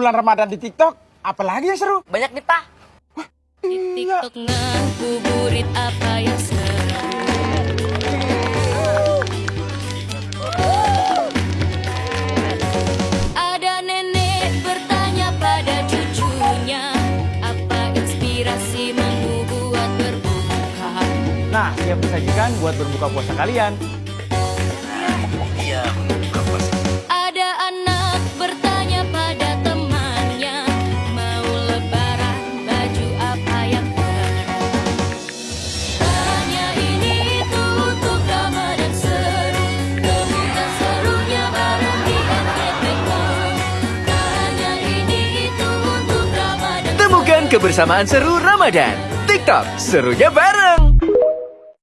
bulan Ramadan di TikTok, apalagi yang seru? Banyak nih, Pak. Di TikTok ngabuburit apa yang seru Ada nenek bertanya pada cucunya Apa inspirasi membuat berbuka Nah, siap disajikan buat berbuka puasa kalian. Kebersamaan seru Ramadan. TikTok, serunya bareng.